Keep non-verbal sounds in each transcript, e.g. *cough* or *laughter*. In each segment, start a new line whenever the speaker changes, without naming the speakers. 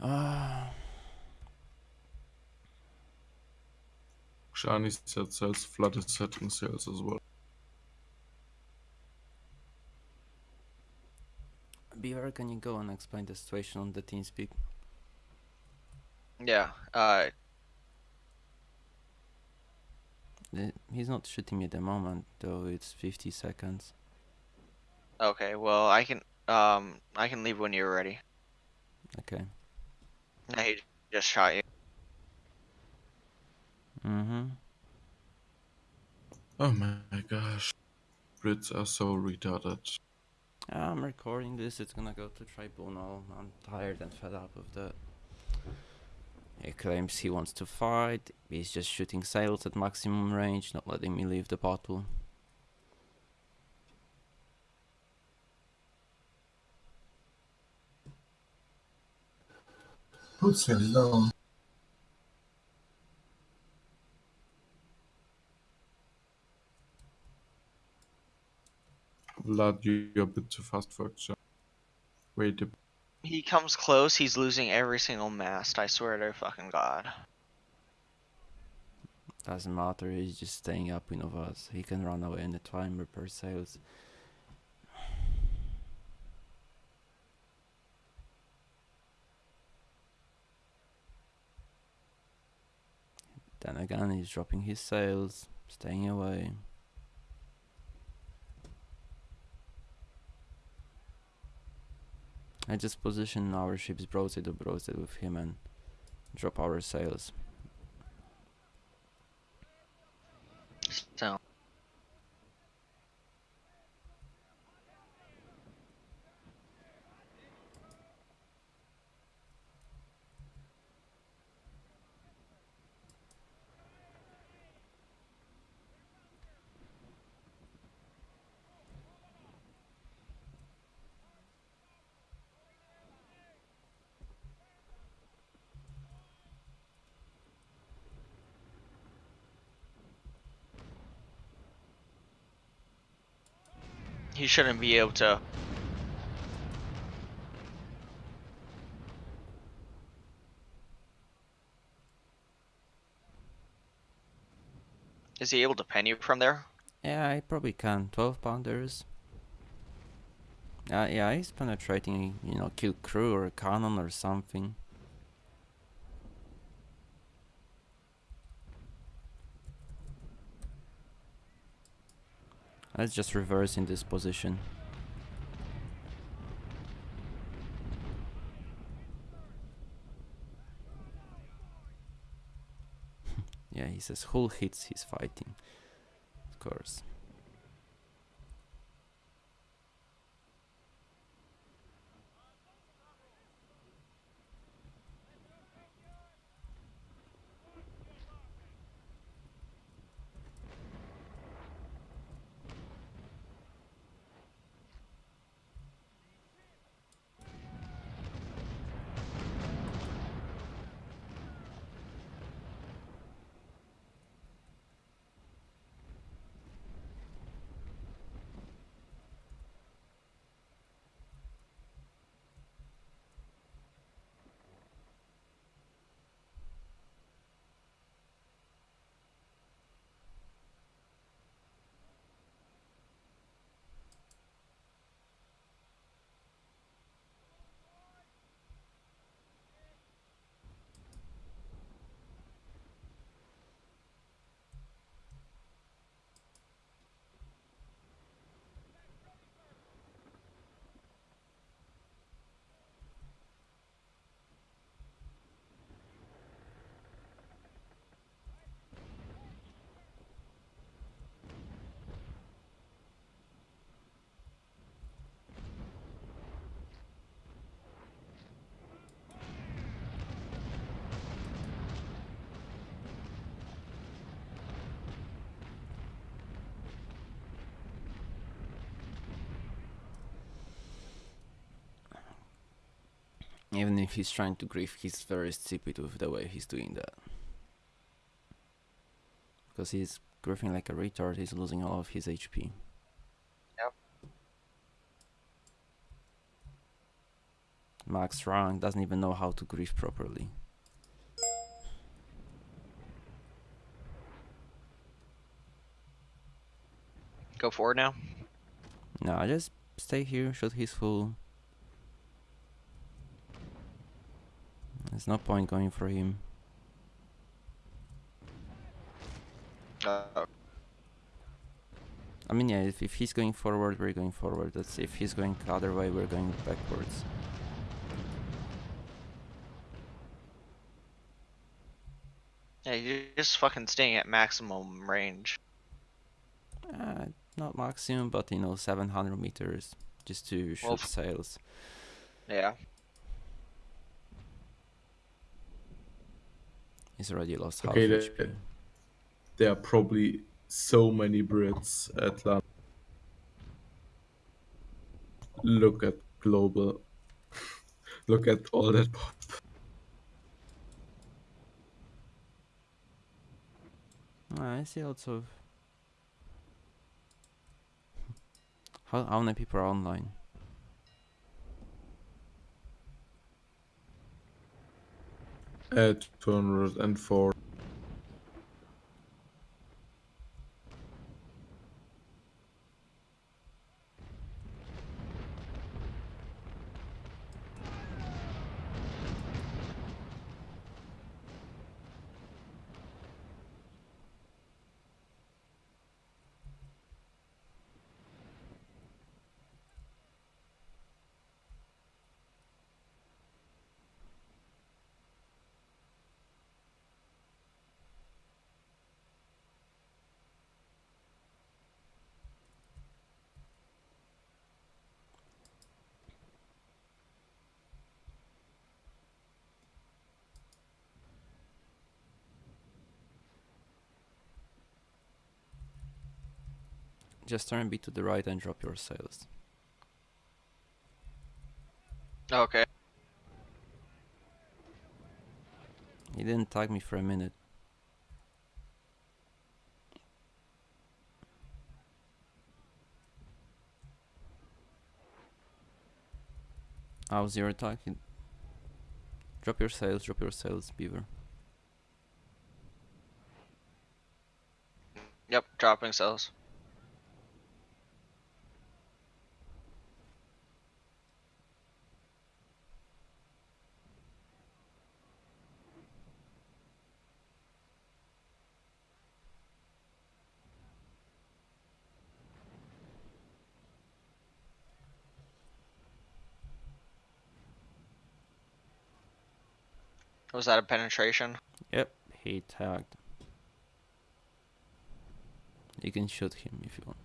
Uh,
Shani set sails, Flood is setting sails as well.
Beaver, can you go and explain the situation on the TeamSpeak?
Yeah. Uh,
The- He's not shooting me at the moment, though it's 50 seconds.
okay. Well, I can. Um, I can leave when you're ready.
Okay.
No, he just shot you.
Mm-hmm.
Oh my gosh. Brits are so retarded.
I'm recording this, it's gonna go to tribunal. I'm tired and fed up of that. He claims he wants to fight, he's just shooting sails at maximum range, not letting me leave the bottle.
Puts him down.
Vlad, you- you're a bit too fast for action. Wait a
He comes close. He's losing every single mast. I swear to fucking god.
Doesn't matter, he's just staying up in of us. He can run away anytime, repair sails. Then again, he's dropping his sails, staying away. I just position our ships broadside to broadside with him and drop our sails.
So. He shouldn't be able to. Is he able to pen you from there?
Yeah, I probably can. 12 pounders. Uh, yeah, he's penetrating, you know, kill crew or cannon or something. Let's just reverse in this position. *laughs* yeah, he says hull hits, he's fighting. Of course. Even if he's trying to grief, he's very stupid with the way he's doing that. Because he's griefing like a retard, he's losing all of his HP.
Yep.
max rank, doesn't even know how to grief properly.
Go forward now.
No, I just stay here, shoot his full. There's no point going for him.
Uh,
I mean, yeah, if, if he's going forward, we're going forward. That's if he's going the other way, we're going backwards.
yeah, you're just fucking staying at maximum range.
Uh, not maximum, but you know, 700 meters just to shoot
Well,
sails.
Yeah.
He's already lost
Okay,
half HP.
There are probably so many Brits at London. Look at global. *laughs* Look at all that pop.
Ah, I see lots of. *laughs* How, how many people are online?
At 204.
Just turn B to the right and drop your sails.
Okay.
He didn't tag me for a minute. How's your attack? Drop your sails, drop your sails, Beaver.
Yep. Dropping cells. Was that a penetration?
Yep, he tagged. You can shoot him if you want.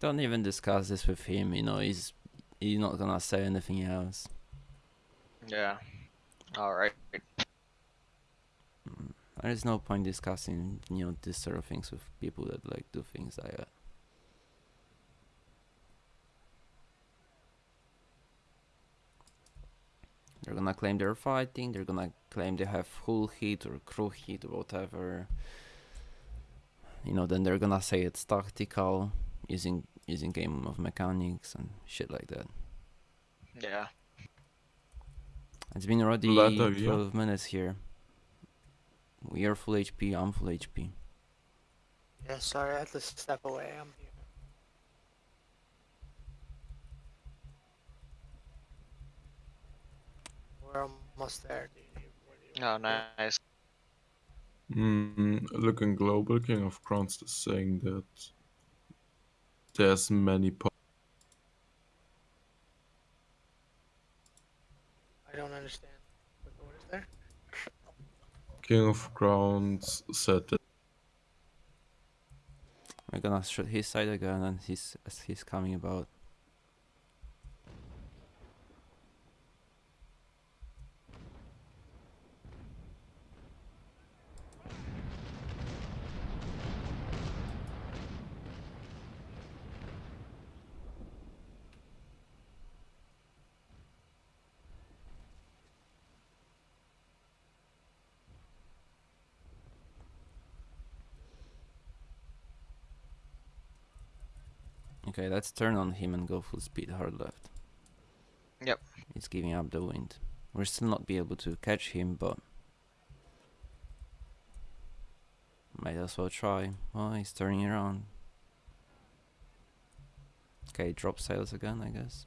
Don't even discuss this with him, you know, he's he's not gonna say anything else.
Yeah. All right.
Mm, There is no point discussing, you know, this sort of things with people that like do things like that. They're gonna claim they're fighting, they're gonna claim they have full heat or crew heat or whatever. You know, then they're gonna say it's tactical, using using game of mechanics and shit like that.
Yeah.
It's been already
Later, yeah.
12 minutes here. We are full HP, I'm full HP.
Yeah, sorry, I had to step away. I'm here. We're almost there. Do you need, what do you
Oh, nice.
Mm, looking global, King of Crowns is saying that there's many
I don't understand. What is there?
King of Crowns said that.
We're gonna shoot his side again and he's as he's coming about. Okay, let's turn on him and go full speed hard left.
Yep.
He's giving up the wind. We'll still not be able to catch him, but might as well try. Oh, he's turning around. Okay, drop sails again, I guess.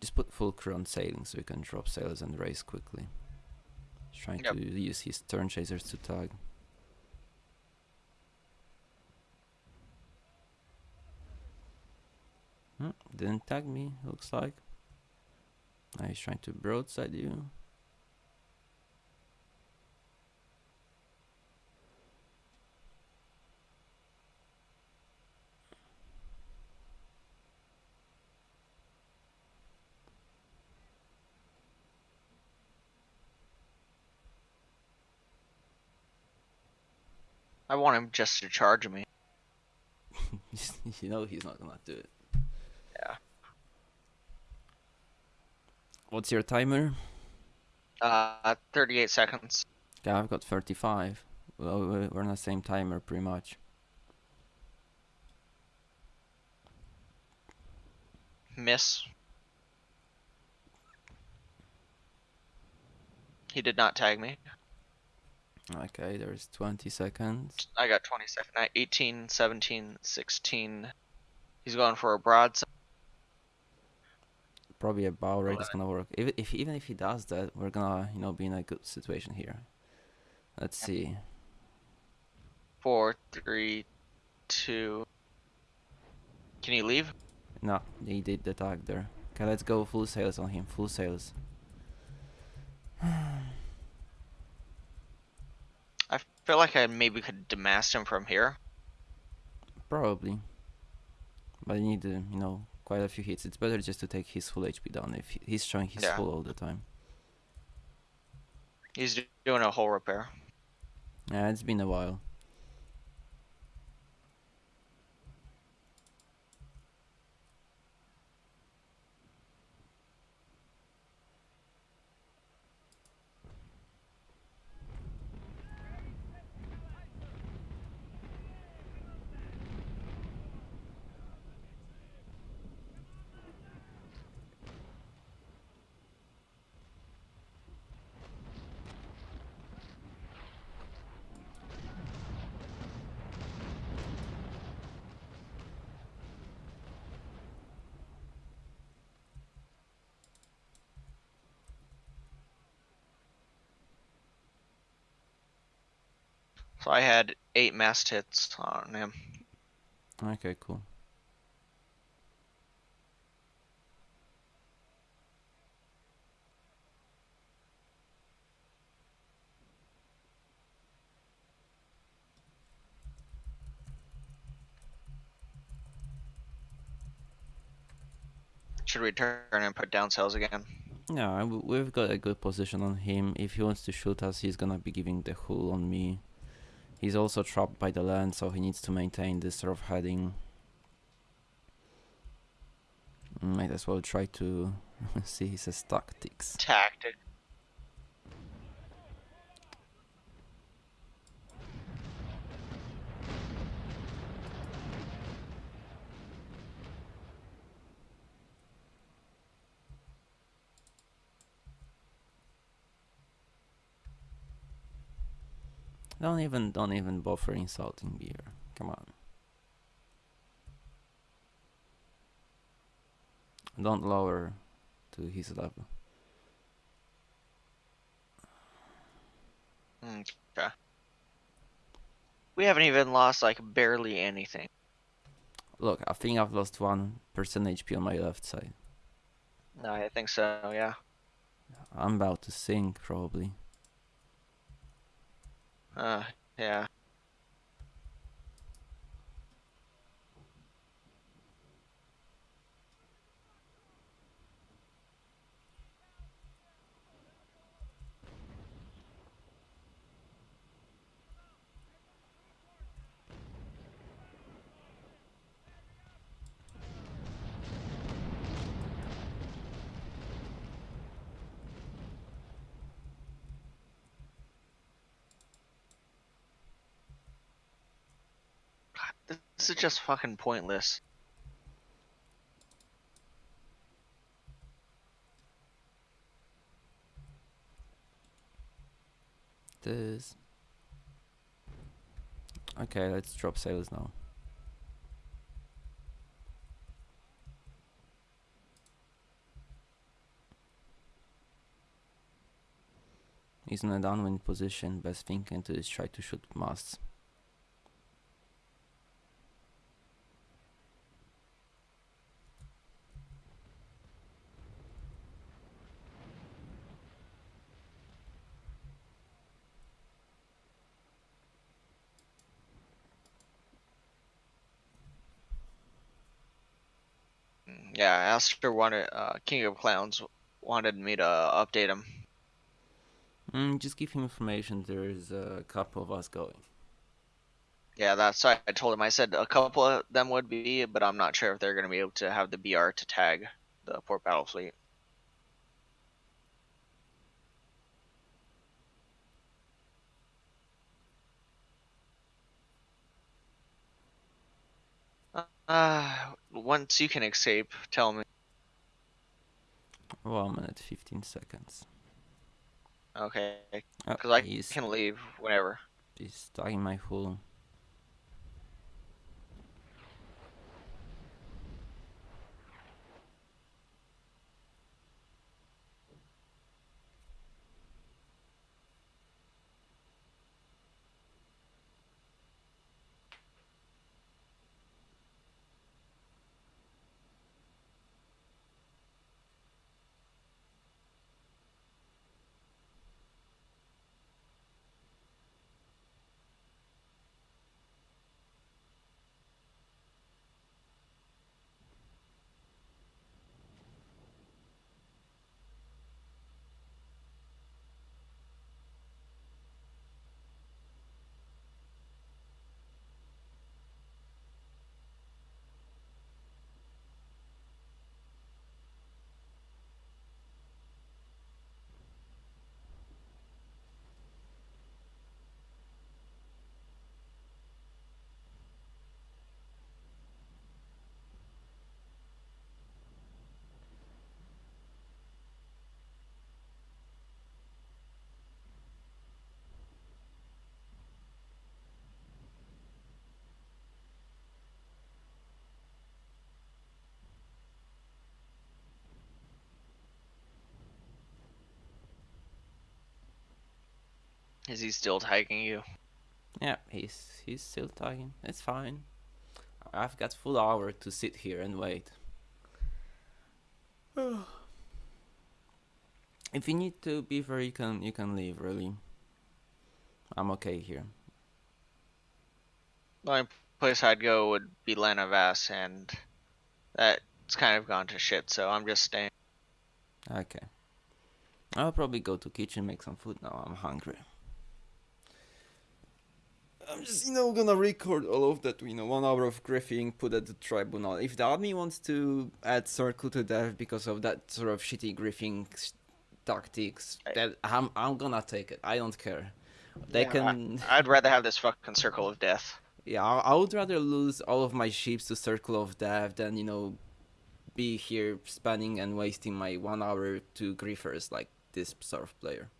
Just put full crew on sailing so we can drop sails and race quickly. He's trying
Yep.
to use his turn chasers to tag. Didn't tag me, looks like. Now he's trying to broadside you.
I want him just to charge me. *laughs*
you know he's not gonna do it.
Yeah.
What's your timer?
Uh, 38 seconds.
Yeah, I've got 35. Well, we- we're on the same timer pretty much.
Miss. He did not tag me.
Okay, there's 20 seconds.
I got 20 seconds. At 18, 17, 16. He's going for a broadside.
Probably a bow rate is gonna work. If, if even if he does that, we're gonna you know be in a good situation here. Let's see.
Four, three, two. Can you leave?
No, he did the tag there. Okay, let's go full sails on him. Full sails. *sighs*
I feel like I maybe could demast him from here.
Probably. But you need, to, you know, quite a few hits. It's better just to take his full HP down if he's showing his
Yeah.
full all the time.
He's doing a whole repair.
Yeah, it's been a while.
So I had eight mast hits on him.
Okay, cool.
Should we turn and put down sails again?
Yeah, we've got a good position on him. If he wants to shoot us, he's gonna be giving the hull on me. He's also trapped by the land, so he needs to maintain this sort of heading. Might as well try to *laughs* see his tactics.
Tactic.
Don't even, don't even bother insulting beer. Come on. Don't lower to his level.
Mm, okay. We haven't even lost like barely anything.
Look, I think I've lost one percent HP on my left side.
No, I think so. Yeah.
I'm about to sink probably.
Uh, yeah. God, This is just fucking pointless.
This. Okay, let's drop sails now. He's in a downwind position. Best thing can do is try to shoot masts.
Mm, Yeah, Aster wanted, uh, King of Clowns wanted me to update him.
Mm, just give him information. There's a couple of us going.
Yeah, that's why I told him. I said a couple of them would be, but I'm not sure if they're going to be able to have the BR to tag the port battle fleet. Uh, once you can escape, tell me.
One minute, 15 seconds.
Okay,
Oh,
because I
he's,
can leave whenever.
he's talking in my hull.
Is he still tagging you?
Yeah, he's he's still tagging. It's fine. I've got full hour to sit here and wait. *sighs* if you need to be fair, you can you can leave. Really, I'm okay here.
The only place I'd go would be La Navasse, and that's kind of gone to shit. So I'm just staying.
Okay. I'll probably go to kitchen make some food now. I'm hungry. I'm just, you know, gonna record all of that, you know, one hour of griefing, put at the tribunal. If the army wants to add circle to death because of that sort of shitty griefing tactics,
I-
that I'm, I'm gonna take it. I don't care. They
Yeah, I-
can,
I'd rather have this fucking circle of death.
yeah, I, I would rather lose all of my ships to circle of death than, you know, be here spanning and wasting my one hour to griefers like this sort of player.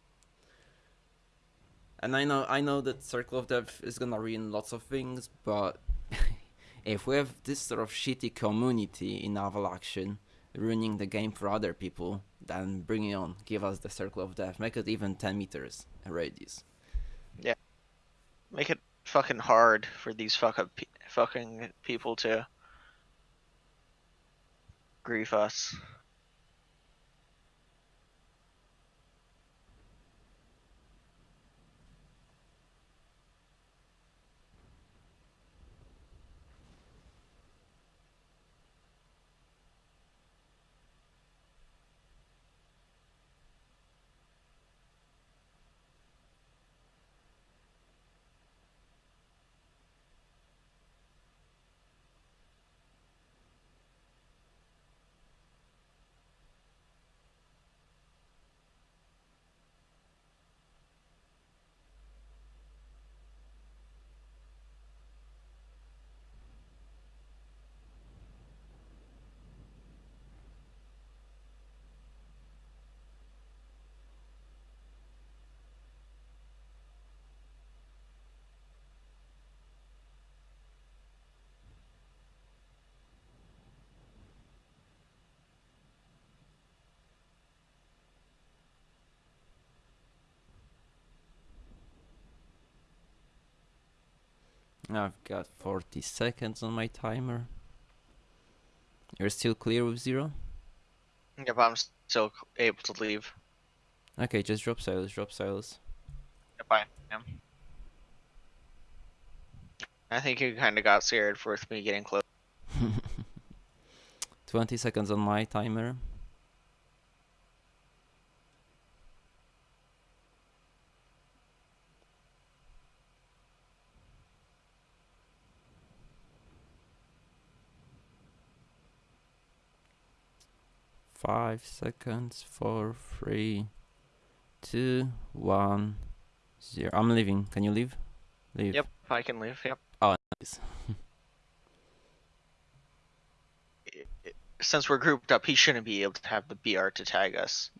And I know I know that Circle of Death is gonna ruin lots of things, but *laughs* if we have this sort of shitty community in naval action ruining the game for other people, then bring it on. Give us the Circle of Death. Make it even 10 meters radius. Yeah.
Make it fucking hard for these fucking pe- fucking people to grief us.
I've got 40 seconds on my timer. You're still clear with zero?
Yep, I'm still able to leave.
Okay, just drop sails, drop sails.
Yep, I am. I think you kind of got scared with me getting close. *laughs*
20 seconds on my timer. Five seconds, four, three, two, one, zero. I'm leaving. Can you leave? Leave.
Yep, I can leave. Yep.
Oh, nice. *laughs*
I- I- Since we're grouped up, he shouldn't be able to have the BR to tag us.